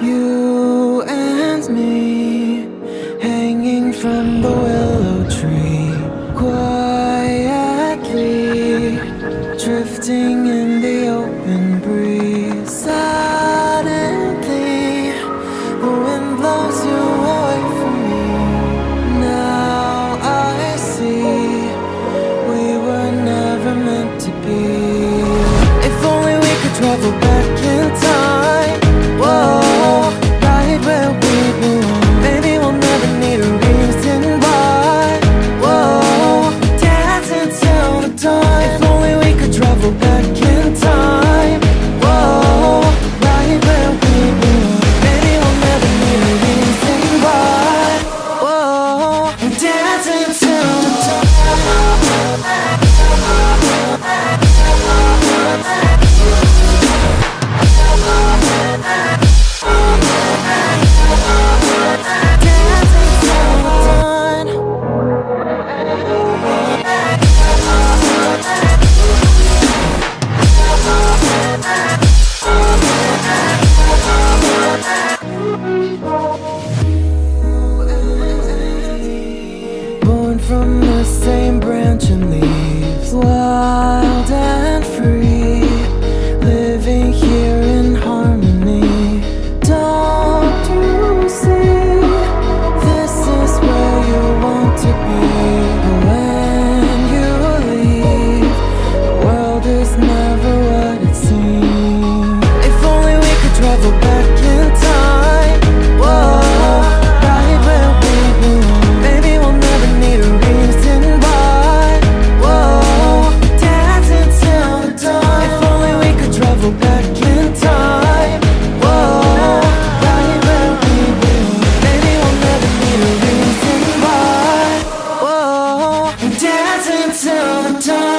You and me Hanging from the willow tree Quietly Drifting in the open breeze. Suddenly The wind blows you away from me. Now I see We were never meant to be. If only we could travel dancing. from the same branch and leaves. Wild and dancing until the dawn.